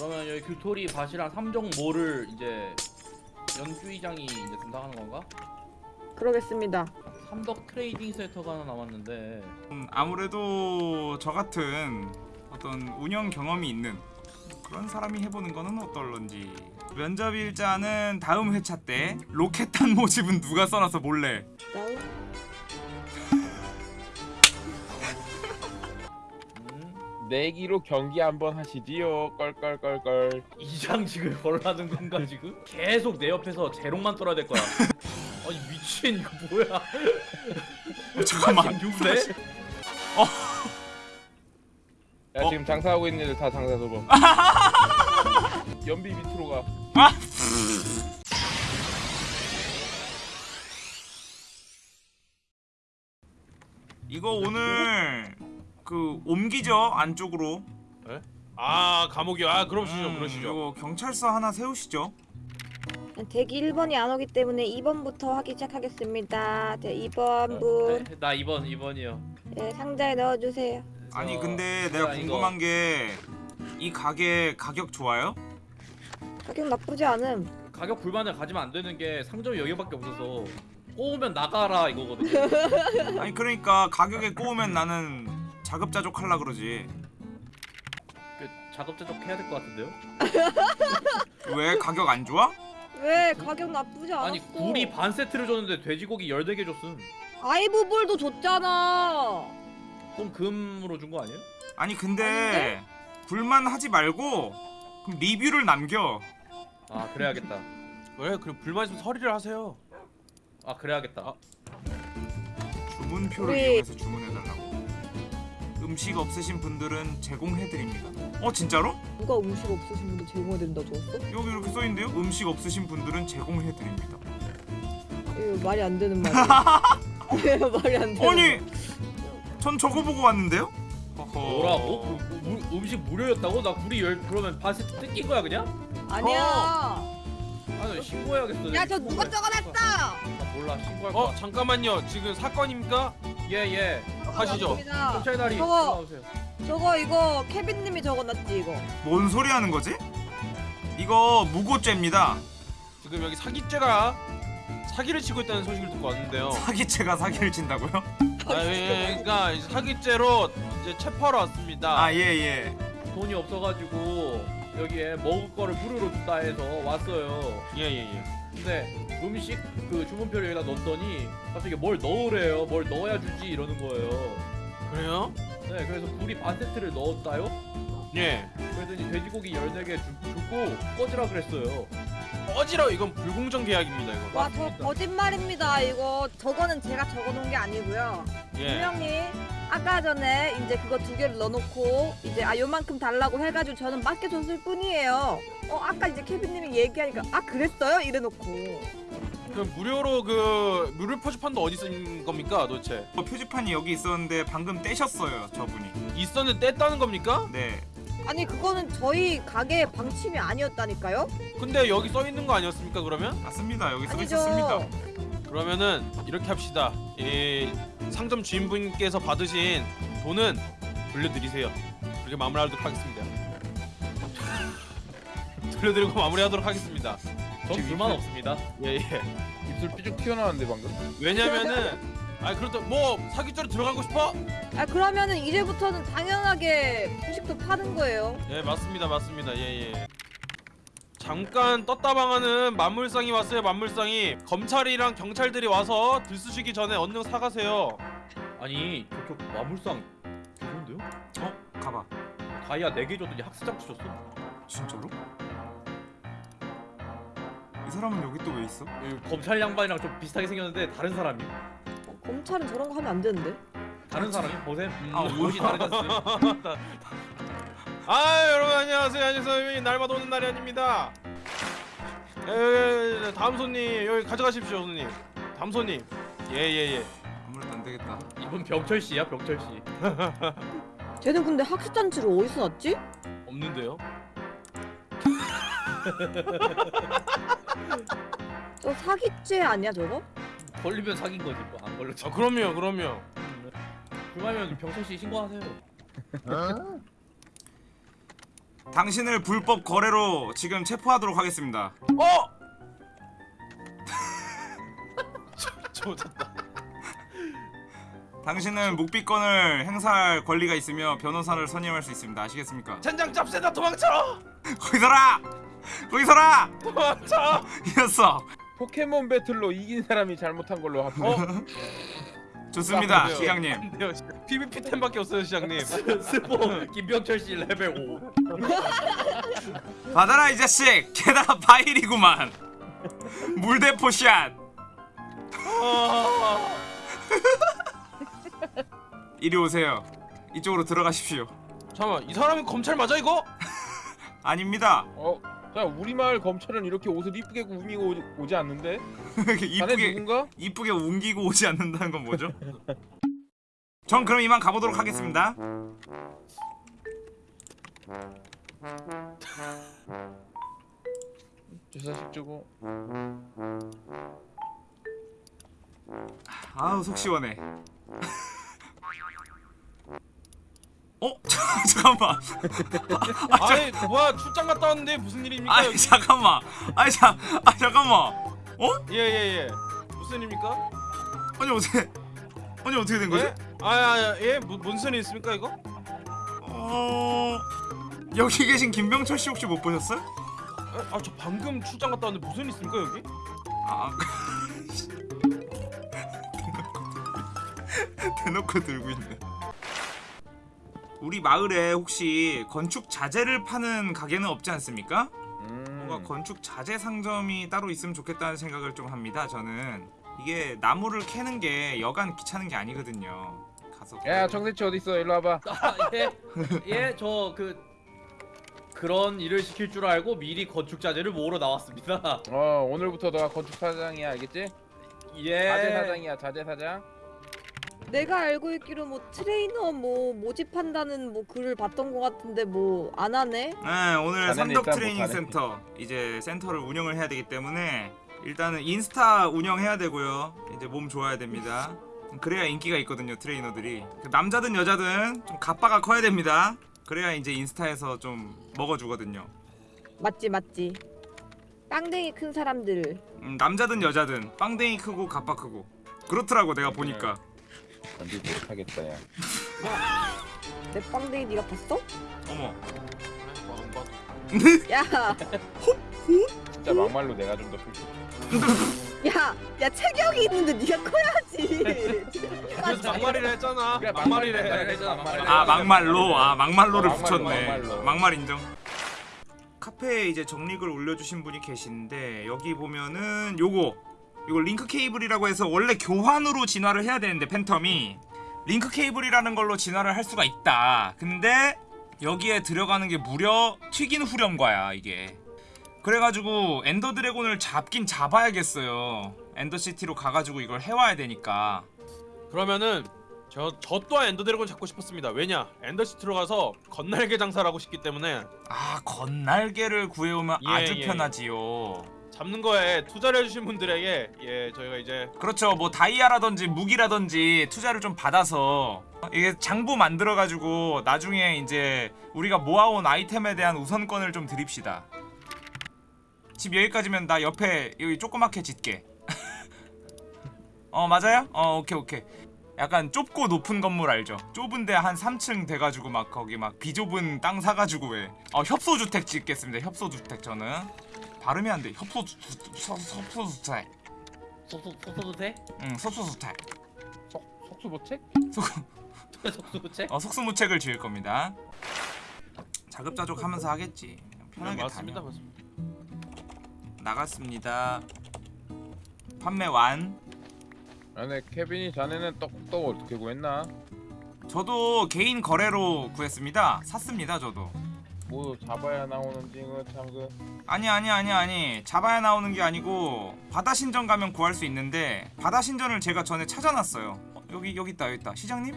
그러면 여기 규토리 밭이랑 삼정모를 이제 연주의장이 이제 담당하는 건가? 그러겠습니다. 삼덕 트레이닝 센터가 하나 남았는데 음, 아무래도 저 같은 어떤 운영 경험이 있는 그런 사람이 해보는 거는 어떨런지 면접 일자는 다음 회차 때 로켓탄 모집은 누가 써놔서 몰라 내기로 경기 한번 하시지요. 껄껄껄껄. 이장직을 걸라는 건가 지금? 계속 내 옆에서 재롱만 떨어야 될 거야 아니 미친 이거 뭐야 어, 잠깐만 6대? 야 어? 지금 장사하고 있는 애들 다 장사 소범. 연비 밑으로 가. 아! 이거 오늘 그 옮기죠 안쪽으로 아 감옥이요. 아 그러시죠, 음, 그러시죠. 경찰서 하나 세우시죠 대기 1번이 안 오기 때문에 2번부터 하기 시작하겠습니다. 네, 2번 분 네, 나 2번 2번이요 네, 상자에 넣어주세요. 아니 근데 내가 궁금한 게 이 가게 가격 좋아요? 가격 나쁘지 않음. 가격 불만을 가지면 안 되는 게 상점이 여기밖에 없어서 꼬우면 나가라 이거거든요 아니 그러니까 가격에 꼬우면 나는 자급자족 할라 그러지 그 작업자적 해야 될 것 같은데요? 왜 가격 안 좋아? 왜 가격 나쁘지 않았어? 아니 굴이 반 세트를 줬는데 돼지고기 14개 줬음 아이브볼도 줬잖아. 그럼 금으로 준 거 아니에요? 아니 근데 불만 하지 말고 그럼 리뷰를 남겨 아 그래야겠다 왜 그럼 불만 있으면 서리를 하세요. 아 그래야겠다 주문표를 우리- 이용해서 주문해달라고 음식 없으신 분들은 제공해드립니다 어 진짜로? 누가 음식 없으신 분들 제공해 된다 줬어? 여기 이렇게 써있는데요? 음식 없으신 분들은 제공해드립니다 이거 말이 안 되는 말이야. 이거 말이 안 되는. 아니 전 저거 보고 왔는데요? 뭐라고? 무- 음식 무료였다고? 나 굴이 열 그러면 반 세트 뜯긴 거야 그냥? 아니야. 아니 신고해야겠어 야저 누가 적어놨어? 아, 몰라 신고할 어 거야 잠깐만요. 지금 사건입니까? 예예 하시죠. 맞습니다. 경찰 다리 저거- 올라오세요 저거 이거 케빈님이 적어놨지 이거. 뭔 소리 하는 거지? 이거 무고죄입니다 지금 여기 사기죄가 사기를 치고 있다는 소식을 듣고 왔는데요. 사기죄가 사기를 친다고요? 아, 예, 예, 그러니까 사기죄로 이제 체포하러 왔습니다. 아 예예 돈이 없어가지고 여기에 먹을 거를 무료로 준다 해서 왔어요 예, 예, 예. 근데 음식 그 주문표를 여기다 넣었더니 갑자기 뭘 넣으래요 뭘 넣어야 주지 이러는 거예요 그래요? 네 그래서 굴이 반 세트를 넣었다요 예. 그랬더니 돼지고기 14개 주, 주고 꺼지라 그랬어요 어지러 이건 불공정 계약입니다 이거. 와 저 거짓말입니다 이거 저거는 제가 적어놓은 게 아니고요. 예. 분명히 아까 전에 이제 그거 두 개를 넣어놓고 이제 아 요만큼 달라고 해가지고 저는 맡겨줬을 뿐이에요. 어 아까 이제 케빈님이 얘기하니까 아 그랬어요 이래놓고 그럼 무료로 그 무료 표지판도 어디 쓴 겁니까 도대체? 어, 표지판이 여기 있었는데 방금 떼셨어요 저분이 있었는데 뗐다는 겁니까? 네 아니 그거는 저희 가게 방침이 아니었다니까요? 근데 여기 써 있는 거 아니었습니까 그러면? 맞습니다 여기 써 아니죠. 있었습니다 그러면은 이렇게 합시다. 이 상점 주인분께서 받으신 돈은 돌려드리세요. 그렇게 마무리하도록 하겠습니다. 돌려드리고 마무리하도록 하겠습니다. 전 불만 없습니다 예 예. 입술 삐죽 튀어나왔는데 방금. 왜냐면은 아 그렇다 뭐 사기죄로 들어가고 싶어? 아 그러면은 이제부터는 당연하게 후식도 파는 거예요. 예 맞습니다 맞습니다 예 예. 잠깐 떴다방하는 만물상이 왔어요 만물상이 검찰이랑 경찰들이 와서 들쑤시기 전에 얼른 사가세요. 아니 저쪽 마물상 좋은데요? 어? 가봐 다이아 4개 줬더니 학습장 주셨어 진짜로? 이 사람은 여기 또 왜 있어? 이 검찰 양반이랑 좀 비슷하게 생겼는데 다른 사람이 어, 검찰은 저런 거 하면 안 되는데. 다른 사람이 보셈 음, 아, 옷이 다르지 않습니까? 아 여러분 안녕하세요. 안녕하세요. 날마다 오는 날이 아닙니다. 예, 예, 예, 다음 손님 여기 가져가십시오 손님. 다음 손님. 예예 예. 아무래도 안 되겠다. 이분 병철 씨야 병철 씨. 쟤는 근데 학습 잔치를 어디서 났지? 없는데요? 저 사기죄 아니야 저거? 걸리면 사귄 거지 뭐. 안 걸렸지 아 그럼요 그럼요. 불만이면 병철 씨 신고하세요 당신을 불법 거래로 지금 체포하도록 하겠습니다. 어! 좋았다. 당신은 묵비권을 행사할 권리가 있으며 변호사를 선임할 수 있습니다. 아시겠습니까? 젠장 짭새다 도망쳐! 거기 서라! 거기 서라! 도망쳐! 이겼어. 포켓몬 배틀로 이긴 사람이 잘못한 걸로 합쳐. 어? 좋습니다, 안 돼요. 시장님. PVP 템밖에 없어요 시장님. 스포 김병철 씨 레벨 5 받아라 이 자식. 게다가 바일이구만. 물대포 샷. 아, 이리 오세요. 이쪽으로 들어가십시오. 잠깐만 이 사람이 검찰 맞아 이거? 아닙니다. 어, 자 우리 마을 검찰은 이렇게 옷을 이쁘게 꾸미고 오지, 오지 않는데? 이쁘게 누군가? 이쁘게 웅기고 오지 않는다는 건 뭐죠? 전 그럼 이만 가보도록 하겠습니다. 주사식 주고. 아우 속 시원해. 어? 잠깐만. 아니 뭐야 출장 갔다 왔는데 무슨 일입니까 아니 여기? 잠깐만. 아니 자, 아 잠깐만. 어? 예예예 무슨 일입니까? 아니 어떻게? 아니 어떻게 된 거지? 예? 아예 뭐, 무슨 일 있습니까 이거? 어 여기 계신 김병철 씨 혹시 못 보셨어요? 아저 방금 출장 갔다 왔는데 무슨 일 있습니까 여기? 아 대놓고 들고 있네. 우리 마을에 혹시 건축 자재를 파는 가게는 없지 않습니까? 음. 뭔가 건축 자재 상점이 따로 있으면 좋겠다는 생각을 좀 합니다. 저는 이게 나무를 캐는 게 여간 귀찮은 게 아니거든요. 가서 야 정세치 어디 있어? 일로 와봐. 아 예 예 저 그 그런 일을 시킬 줄 알고 미리 건축 자재를 모으러 나왔습니다 어 오늘부터 너가 건축 사장이야 알겠지? 예 자재 사장이야 자재 사장. 내가 알고 있기로 뭐 트레이너 뭐 모집한다는 뭐 글을 봤던 것 같은데 뭐 안 하네? 네 오늘 삼덕 일단 트레이닝. 센터 이제 센터를 운영을 해야 되기 때문에 일단은 인스타 운영해야 되고요. 이제 몸 좋아야 됩니다. 그래야 인기가 있거든요 트레이너들이 그 남자든 여자든 좀 가빠가 커야 됩니다. 그래야 이제 인스타에서 좀 먹어주거든요. 맞지 맞지. 빵댕이 큰 사람들. 음, 남자든 여자든 빵댕이 크고 가빠 크고 그렇더라고 내가 보니까 건들 못하겠다 야. 내 빵댕이 네가 봤어? 어머 안 봐도. 야, 진짜 막말로 내가 좀더 풀. 야, 야 체격이 있는데 네가 커야지. 그래서 막말이라 했잖아. 그래. 막말이래. 했잖아, 막말이래. 아 막말로 아 막말로를 어, 막말로, 붙였네 막말로. 막말 인정 카페에 이제 정리글 올려주신 분이 계신데 여기 보면은 요거 이거 링크 케이블이라고 해서 원래 교환으로 진화를 해야 되는데 팬텀이 링크 케이블이라는 걸로 진화를 할 수가 있다 근데 여기에 들어가는 게 무려 튀긴 후렴과야 이게 그래가지고 엔더 드래곤을 잡긴 잡아야겠어요 엔더시티로 가가지고 이걸 해와야 되니까 그러면은 저, 저 또한 엔더 드래곤 잡고 싶었습니다. 왜냐? 엔더시티로 가서 겉날개 장사를 하고 싶기 때문에 아 건날개를 구해오면 예, 아주 예. 편하지요 잡는 거에 투자를 해주신 분들에게 예 저희가 이제 그렇죠 뭐 다이아라든지 무기라든지 투자를 좀 받아서 이게 장부 만들어가지고 나중에 이제 우리가 모아온 아이템에 대한 우선권을 좀 드립시다 집 여기까지면 나 옆에 여기 조그맣게 짓게 어 맞아요? 어 오케이 오케이 약간 좁고 높은 건물 알죠? 좁은데 한 3층 돼가지고 막 거기 막 비좁은 땅 사가지고 왜 어, 협소주택 짓겠습니다 협소주택 저는 발음이 안 돼 협소주 협소주택 속소도 돼? 응 속수보책? 속소도 돼? 어, 속수무책을 지을 겁니다. 자급자족 하면서 하겠지. 편하게 맞습니다. 다녀. 맞습니다. 나갔습니다. 판매 완. 아 근데 케빈이 자네는 떡떡 어떻게 구했나? 저도 개인 거래로 구했습니다. 샀습니다, 저도. 뭐 잡아야 나오는 징어 참그. 아니 아니 아니 아니 잡아야 나오는 게 아니고 바다 신전 가면 구할 수 있는데 바다 신전을 제가 전에 찾아놨어요. 어, 여기 여기 있다 여기 있다 시장님?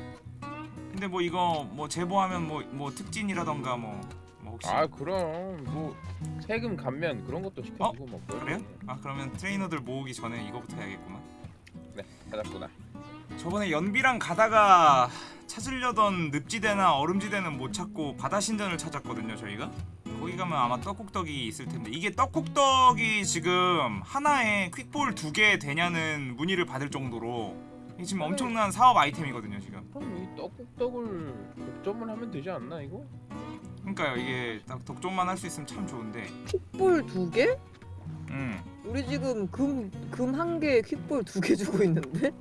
근데 뭐 이거 뭐 제보하면 뭐뭐 특진이라던가 뭐, 뭐 혹시 아 그럼 뭐 세금 감면 그런 것도 시켜주고 뭐 그래요? 아 그러면 트레이너들 모으기 전에 이거부터 해야겠구만. 네 찾았구나. 저번에 연비랑 가다가 찾으려던 늪지대나 얼음지대는 못 찾고 바다 신전을 찾았거든요 저희가 거기 가면 아마 떡국떡이 있을 텐데 이게 떡국떡이 지금 하나에 퀵볼 두 개 되냐는 문의를 받을 정도로 이게 지금 엄청난 사업 아이템이거든요 지금 그럼 이 떡국떡을 독점을 하면 되지 않나 이거? 그러니까요 이게 딱 독점만 할 수 있으면 참 좋은데 퀵볼 두 개? 음 우리 지금 금 금 한 개에 퀵볼 두 개 주고 있는데?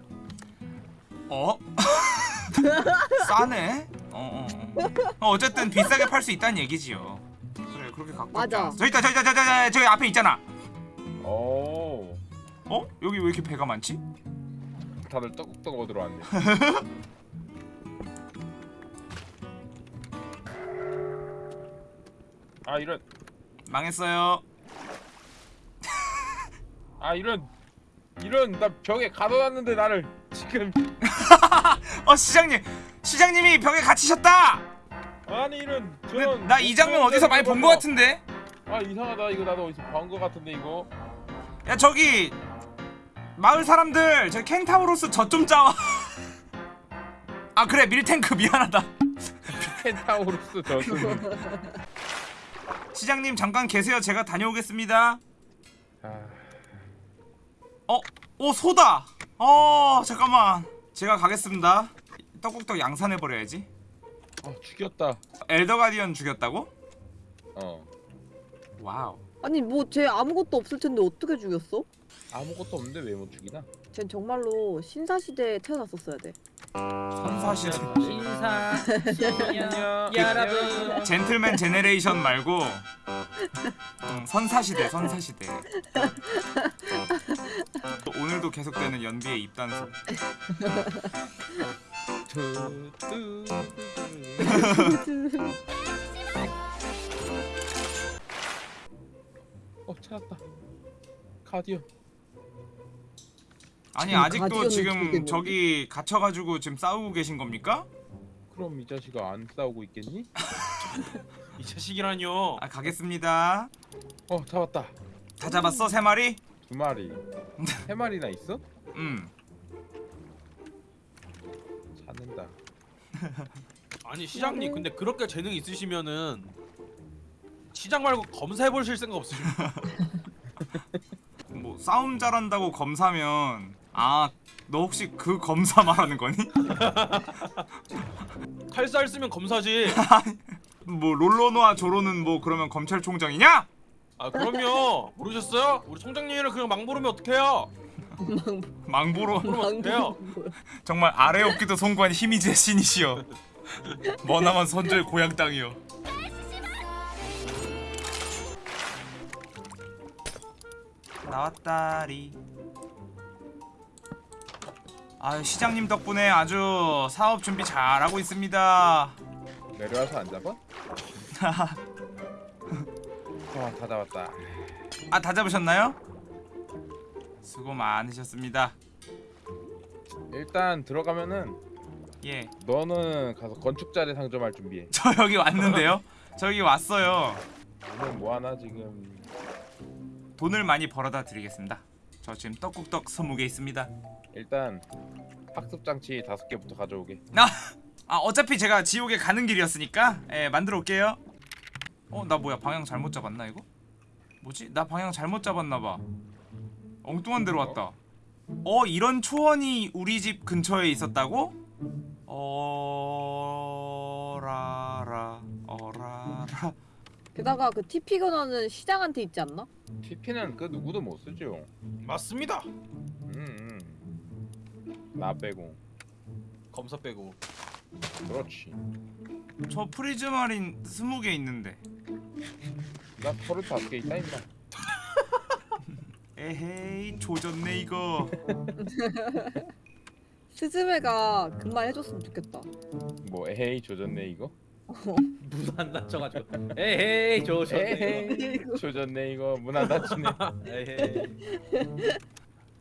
어? 싸네? 어, 어, 어. 어, 어 쨌든 비싸게 팔 수 있다는 얘기지요 그래 그렇게 갖고 맞아. 있자. 저기 있다 저기 있다 저기 있다 저기 앞에 있잖아 오 어? 여기 왜 이렇게 배가 많지? 다들 떡국떡 얻으러 왔네 아 이런. 망했어요. 아 이런. 이런 나 벽에 가둬놨는데 나를 지금. 어 시장님. 시장님이 벽에 갇히셨다! 아니 이런. 근데 저런 나이 장면 어디서 많이 본 것 같은데? 아 이상하다. 이거 나도 어디서 본 것 같은데 이거. 야 저기. 마을 사람들 저 켄타우로스 저 좀 짜와. 아 그래. 밀탱크. 미안하다. 켄타우로스 저승 시장님 잠깐 계세요. 제가 다녀오겠습니다. 아 어? 오 소다. 어 잠깐만. 제가 가겠습니다. 떡국떡 양산해버려야지. 아, 죽였다. 엘더 가디언 죽였다고? 어. 와우 아니 뭐 쟤 아무것도 없을 텐데 어떻게 죽였어? 아무것도 없는데 왜 못 죽이나? 쟨 정말로 신사시대에 태어났었어야 돼. 선사시대. 신사 안녕 여러분. 젠틀맨 제네레이션 말고 음, 선사시대 선사시대. 오늘도 계속되는 연비의 입단속 어 찾았다 가디언 아니 지금 아직도 가디언을 지금? 저기 갇혀가지고 지금 싸우고 계신 겁니까? 그럼 이 자식아 안 싸우고 있겠니? 이 자식이라뇨. 아 가겠습니다 어 잡았다 다 잡았어 세 마리? 두 마리 세 마리나 있어? 음 찾는다 아니 시장님 근데 그렇게 재능 있으시면은 시장 말고 검사해 보실 생각 없으십니까? 뭐 싸움 잘한다고 검사면 아 너 혹시 그 검사 말하는 거니? 칼살 쓰면 검사지. 뭐 롤러노아 조로는 뭐 그러면 검찰총장이냐? 아 그럼요. 모르셨어요? 우리 총장님이랑 그냥 막 부르면 어떡해요? 망보로 어떡해요? 정말 아래 없기도 송구한 힘이 제 신이시여 머나먼 선조의 고향 땅이여 나왔다리. 아유 시장님 덕분에 아주 사업 준비 잘하고 있습니다. 내려와서 안 잡아? 아다 잡았다. 아 다 잡으셨나요? 수고 많으셨습니다. 일단 들어가면은 예. 저 너는 가서 건축자재 상점할 준비해. 여기 왔는데요? 저기 왔어요. 오늘 뭐 하나 지금 돈을 많이 벌어다 드리겠습니다 저 지금 떡국떡 20개 있습니다 일단 학습 장치 다섯 개부터 가져오게 아, 아 어차피 제가 지옥에 가는 길이었으니까 예 만들어 올게요 어 나 뭐야 방향 잘못 잡았나 이거? 뭐지? 나 방향 잘못 잡았나봐 엉뚱한 데로 왔다 어 이런 초원이 우리 집 근처에 있었다고? 어라라 어라라 게다가 그 TP 권한은 시장한테 있지 않나? TP는 그 누구도 못 쓰죠 맞습니다. 음, 음. 나 빼고 검사 빼고. 그렇지 저 prismarine 20개 있는데 나 털을 다섯 개 있다 임마 에헤이 조졌네 이거 스즈메가 그 말 해줬으면 좋겠다. 뭐 에헤이 조졌네 이거 무산 다쳐가지고. 에헤이 조졌네 조졌네 이거. 문안 닫히네. 에헤이.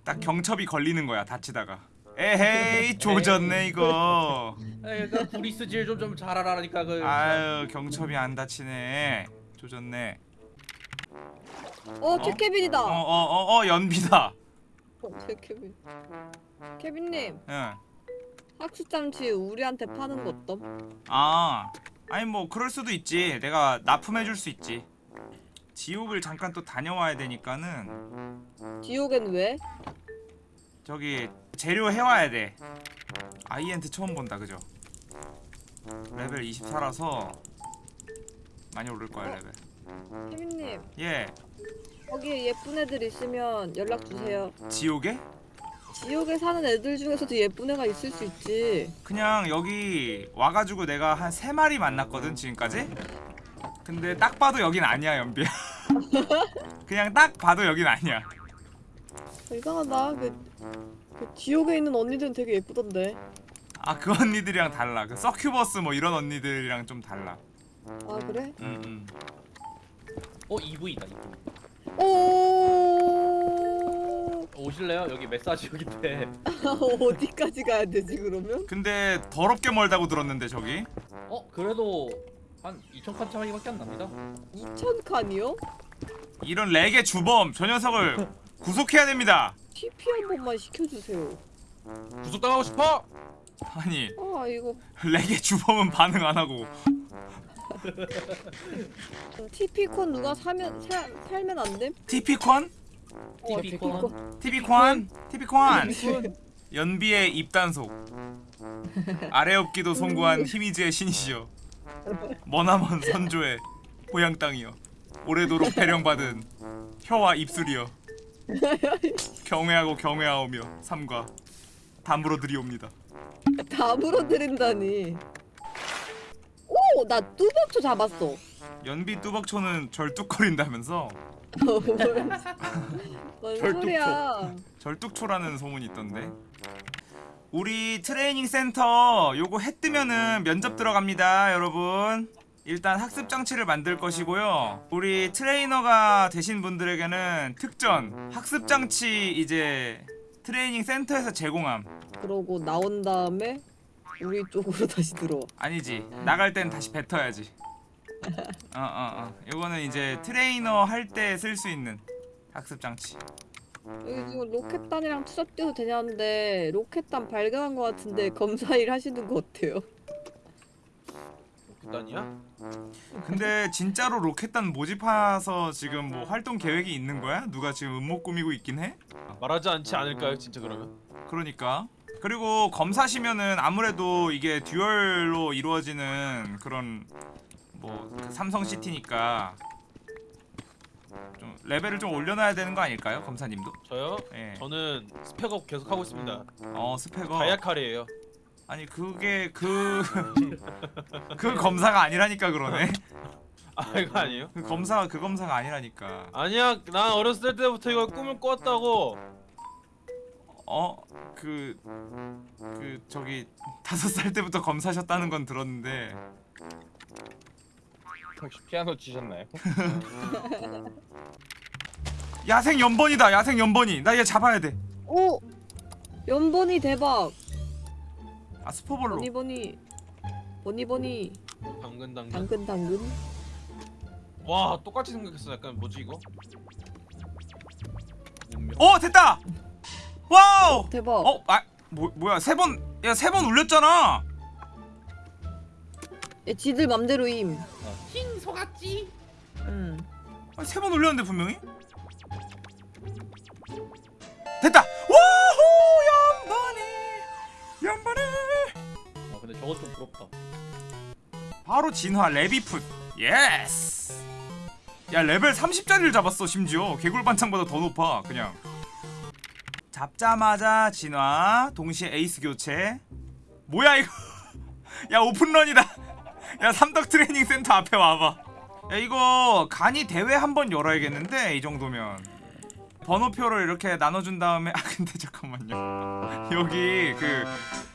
딱 경첩이 걸리는 거야 다치다가. 에헤이 조졌네 이거. 에이 그 구리스 질 좀 좀 잘하라니까 그. 아유 경첩이 안 다치네. 조졌네. 어, 최케빈이다. 어 어 어 어, 어, 연비다. 어, 최케빈. 케빈님, 응 학습장치 우리한테 파는 거 어떤? 아 아니 뭐 그럴 수도 있지. 내가 납품해줄 수 있지. 지옥을 잠깐 또 다녀와야 되니까는. 지옥엔 왜? 저기 재료 해와야 돼. 아이엔트 처음 본다 그죠? 레벨 24라서 많이 오를 거야 레벨. 케빈님. 예. 거기에 예쁜 애들 있으면 연락 주세요. 지옥에? 지옥에 사는 애들 중에서도 예쁜 애가 있을 수 있지. 그냥 여기 와가지고 내가 한 세 마리 만났거든 지금까지 근데 딱 봐도 여긴 아니야 연비야 그냥 딱 봐도 여긴 아니야 이상하다. 그, 그 지옥에 있는 언니들은 되게 예쁘던데. 아 그 언니들이랑 달라 그 서큐버스 뭐 이런 언니들이랑 좀 달라 아 그래? 음, 음. 어 EV다 EV. 오 오실래요? 여기 메사지 여기인데. 어디까지 가야 되지 그러면? 근데 더럽게 멀다고 들었는데 저기 어 그래도 한 2천 칸 차이밖에 안 납니다. 2천 칸이요? 이런 렉의 주범 저 녀석을 구속해야 됩니다 TP 한 번만 시켜주세요. 구속당하고 싶어? 아니 아 이거 렉의 주범은 반응 안 하고 TP 콘 누가 사면 사, 살면 안 됨? TP콘? 어, TP 콘? TP콘? TP콘 연비의 입단속 아래업기도 송구한 히미즈의 신이시여 머나먼 선조의 고향 땅이여 오래도록 배령받은 혀와 입술이여 경외하고 경외하오며 삼가 담으로 드리옵니다 다 물어드린다니. 오, 나 뚜벅초 잡았어. 연비 뚜벅초는 절뚝거린다면서 뭔 절뚝초. 소리야? 절뚝초라는 소문이 있던데 우리 트레이닝 센터 요거 해 뜨면은 면접 들어갑니다 여러분 일단 학습 장치를 만들 것이고요 우리 트레이너가 되신 분들에게는 특전 학습 장치 이제 트레이닝 센터에서 제공함 그러고 나온 다음에 우리 쪽으로 다시 들어와. 아니지 나갈 땐 다시 뱉어야지 어어어 어, 어. 요거는 이제 트레이너 할 때 쓸 수 있는 학습 장치 여기 지금 로켓단이랑 투잡 뛰어도 되냐는데 로켓단 발견한 것 같은데 검사 일 하시는 거 어때요? 극단이야? 근데 진짜로 로켓단 모집해서 지금 뭐 활동 계획이 있는 거야? 누가 지금 음모 꾸미고 있긴 해? 말하지 않지 않을까요 진짜 그러면? 그러니까 그리고 검사시면은 아무래도 이게 듀얼로 이루어지는 그런 뭐그 삼성 시티니까 좀 레벨을 좀 올려놔야 되는 거 아닐까요, 검사님도? 저요? 예. 저는 스펙업 계속 하고 있습니다 어 스펙어. 다이아칼이에요 아니 그게 그 그 검사가 아니라니까 그러네. 아 이거 아니에요? 그 검사가 그 검사가 아니라니까. 아니야 난 어렸을 때부터 이걸 꿈을 꿨다고 어 그 그 저기 다섯 살 때부터 검사셨다는 건 들었는데. 혹시 피아노 치셨나요? 야생 연번이다 야생 연번이. 나 얘 잡아야 돼아 오! 연번이 대박! 스포볼로. 버니버니. 버니버니. 당근 당근. 당근 당근. 와 똑같이 생각했어. 약간 뭐지 이거? 운명 어 됐다 와우! 대박. 어 아 뭐, 뭐야? 세 번 야 세 번 울렸잖아. 얘 지들 맘대로임. 흰 소같지? 응. 세번 울렸는데 분명히? 됐다! 와호! 염버니! 염버니! 아 근데 저것 좀 부럽다. 바로 진화 래비풋. 예스! 야 레벨 30짜리를 잡았어 심지어. 개굴반장보다 더 높아 그냥 잡자마자 진화 동시에 에이스 교체. 뭐야 이거? 야 오픈런이다. 야 삼덕 트레이닝 센터 앞에 와봐. 야 이거 간이 대회 한번 열어야겠는데 이 정도면. 번호표를 이렇게 나눠준 다음에 아 근데 잠깐만요. 여기 그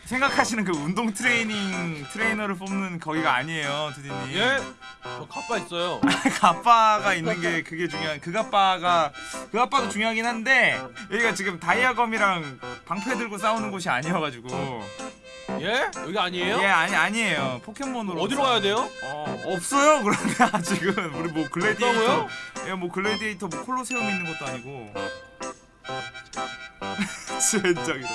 생각하시는 그 운동 트레이닝 트레이너를 뽑는 거기가 아니에요 두디님 예? 저 가빠 있어요 가빠가 있는 게 그게 중요한 그 가빠가 그 가빠도 중요하긴 한데 여기가 지금 다이아검이랑 방패 들고 싸우는 곳이 아니어가지고 예? 여기 아니에요? 예 아니 아니에요 포켓몬으로 어디로 가야 돼요? 어 없어요 그런데 아직은 우리 뭐 글래디에이터 없다고요? 예뭐 글래디에이터 뭐 콜로세움 있는 것도 아니고 진짜 이러